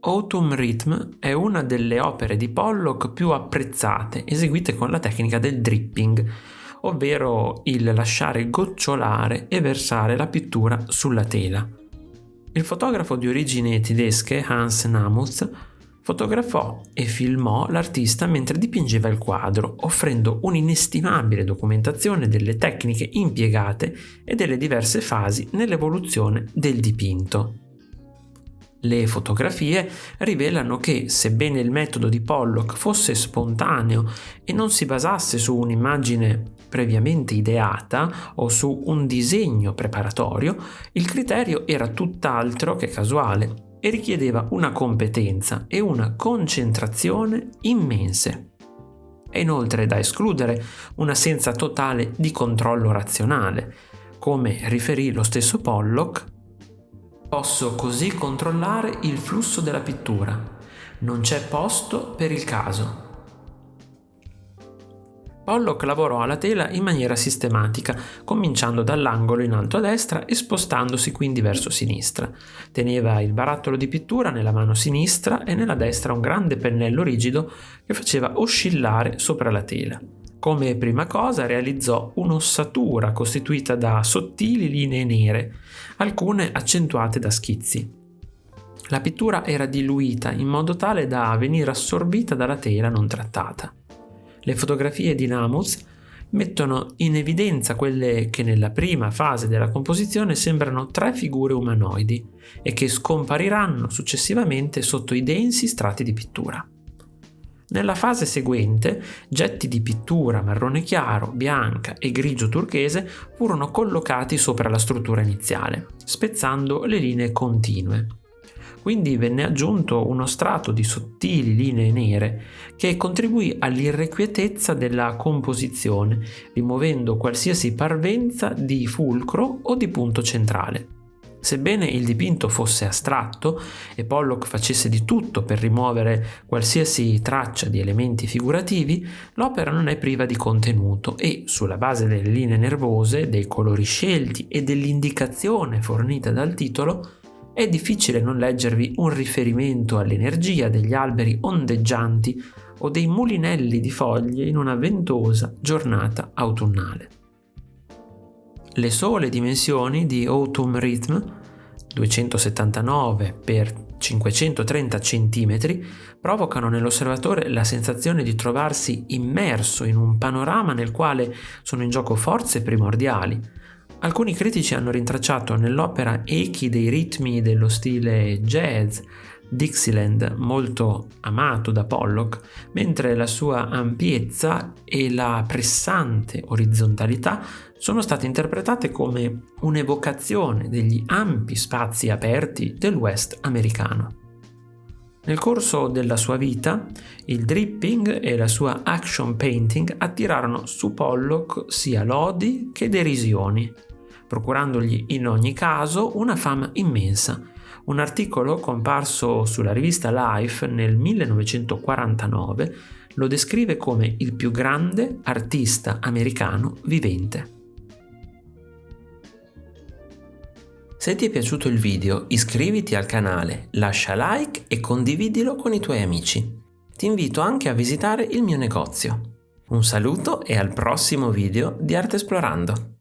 Autumn Rhythm è una delle opere di Pollock più apprezzate eseguite con la tecnica del dripping, ovvero il lasciare gocciolare e versare la pittura sulla tela. Il fotografo di origini tedesche Hans Namuth fotografò e filmò l'artista mentre dipingeva il quadro, offrendo un'inestimabile documentazione delle tecniche impiegate e delle diverse fasi nell'evoluzione del dipinto. Le fotografie rivelano che, sebbene il metodo di Pollock fosse spontaneo e non si basasse su un'immagine previamente ideata o su un disegno preparatorio, il criterio era tutt'altro che casuale e richiedeva una competenza e una concentrazione immense. È inoltre da escludere un'assenza totale di controllo razionale, come riferì lo stesso Pollock Posso così controllare il flusso della pittura. Non c'è posto per il caso. Pollock lavorò alla tela in maniera sistematica, cominciando dall'angolo in alto a destra e spostandosi quindi verso sinistra. Teneva il barattolo di pittura nella mano sinistra e nella destra un grande pennello rigido che faceva oscillare sopra la tela. Come prima cosa realizzò un'ossatura costituita da sottili linee nere, alcune accentuate da schizzi. La pittura era diluita in modo tale da venire assorbita dalla tela non trattata. Le fotografie di Namus mettono in evidenza quelle che nella prima fase della composizione sembrano tre figure umanoidi e che scompariranno successivamente sotto i densi strati di pittura. Nella fase seguente, getti di pittura marrone chiaro, bianca e grigio turchese furono collocati sopra la struttura iniziale, spezzando le linee continue. Quindi venne aggiunto uno strato di sottili linee nere che contribuì all'irrequietezza della composizione, rimuovendo qualsiasi parvenza di fulcro o di punto centrale. Sebbene il dipinto fosse astratto e Pollock facesse di tutto per rimuovere qualsiasi traccia di elementi figurativi, l'opera non è priva di contenuto e, sulla base delle linee nervose, dei colori scelti e dell'indicazione fornita dal titolo, è difficile non leggervi un riferimento all'energia degli alberi ondeggianti o dei mulinelli di foglie in una ventosa giornata autunnale. Le sole dimensioni di Autumn Rhythm, 279 x 530 cm, provocano nell'osservatore la sensazione di trovarsi immerso in un panorama nel quale sono in gioco forze primordiali. Alcuni critici hanno rintracciato nell'opera echi dei ritmi dello stile jazz, Dixieland molto amato da Pollock, mentre la sua ampiezza e la pressante orizzontalità sono state interpretate come un'evocazione degli ampi spazi aperti del West americano. Nel corso della sua vita, il dripping e la sua action painting attirarono su Pollock sia lodi che derisioni, procurandogli in ogni caso una fama immensa un articolo comparso sulla rivista Life nel 1949 lo descrive come il più grande artista americano vivente. Se ti è piaciuto il video iscriviti al canale, lascia like e condividilo con i tuoi amici. Ti invito anche a visitare il mio negozio. Un saluto e al prossimo video di Arte Esplorando!